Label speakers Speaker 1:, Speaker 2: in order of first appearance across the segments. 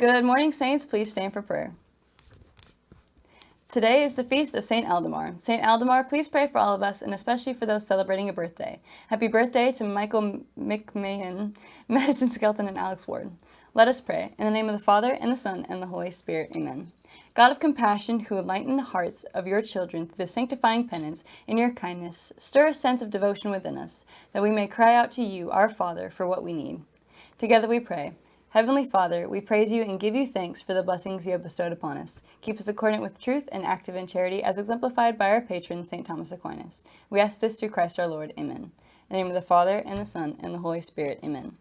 Speaker 1: Good morning, Saints. Please stand for prayer. Today is the feast of St. Aldemar. St. Aldemar, please pray for all of us and especially for those celebrating a birthday. Happy birthday to Michael McMahon, Madison Skelton, and Alex Ward. Let us pray. In the name of the Father, and the Son, and the Holy Spirit. Amen. God of compassion, who enlighten the hearts of your children through the sanctifying penance in your kindness, stir a sense of devotion within us, that we may cry out to you, our Father, for what we need. Together we pray. Heavenly Father, we praise you and give you thanks for the blessings you have bestowed upon us. Keep us accordant with truth and active in charity as exemplified by our patron, St. Thomas Aquinas. We ask this through Christ our Lord. Amen. In the name of the Father, and the Son, and the Holy Spirit. Amen.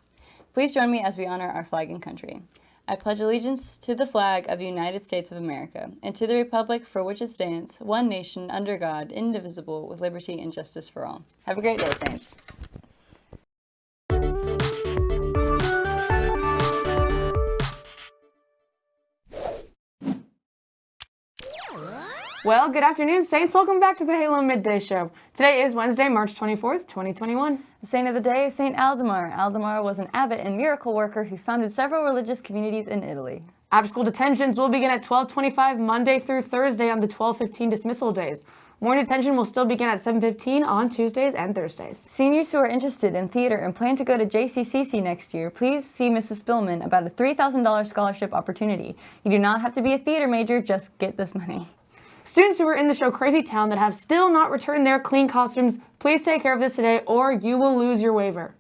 Speaker 1: Please join me as we honor our flag and country. I pledge allegiance to the flag of the United States of America and to the republic for which it stands, one nation, under God, indivisible, with liberty and justice for all. Have a great day, Saints.
Speaker 2: Well, good afternoon, Saints. Welcome back to the Halo Midday Show. Today is Wednesday, March 24th, 2021.
Speaker 1: The saint of the day is Saint Aldemar. Aldemar was an abbot and miracle worker who founded several religious communities in Italy.
Speaker 2: After-school detentions will begin at 1225 Monday through Thursday on the 1215 dismissal days. Morning detention will still begin at 7.15 on Tuesdays and Thursdays.
Speaker 1: Seniors who are interested in theater and plan to go to JCCC next year, please see Mrs. Spillman about a $3,000 scholarship opportunity. You do not have to be a theater major, just get this money.
Speaker 2: Students who are in the show Crazy Town that have still not returned their clean costumes, please take care of this today or you will lose your waiver.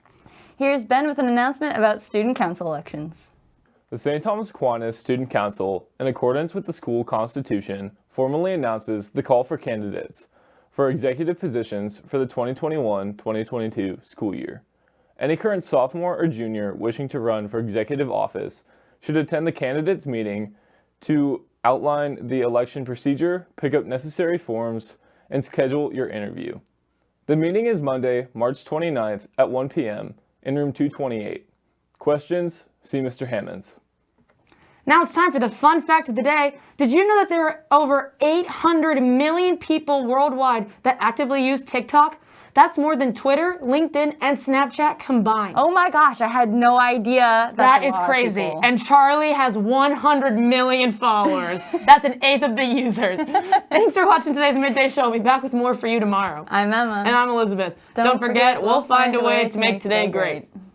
Speaker 1: Here's Ben with an announcement about student council elections.
Speaker 3: The St. Thomas Aquinas Student Council, in accordance with the school constitution, formally announces the call for candidates for executive positions for the 2021-2022 school year. Any current sophomore or junior wishing to run for executive office should attend the candidates meeting to outline the election procedure, pick up necessary forms, and schedule your interview. The meeting is Monday, March 29th at 1 p.m. in room 228. Questions? See Mr. Hammonds.
Speaker 2: Now it's time for the fun fact of the day. Did you know that there are over 800 million people worldwide that actively use TikTok? That's more than Twitter, LinkedIn, and Snapchat combined.
Speaker 1: Oh my gosh, I had no idea.
Speaker 2: That is crazy. And Charlie has 100 million followers. That's an eighth of the users. Thanks for watching today's Midday Show. We'll be back with more for you tomorrow.
Speaker 1: I'm Emma.
Speaker 2: And I'm Elizabeth. Don't, Don't forget, forget, we'll find a way to make today great. great.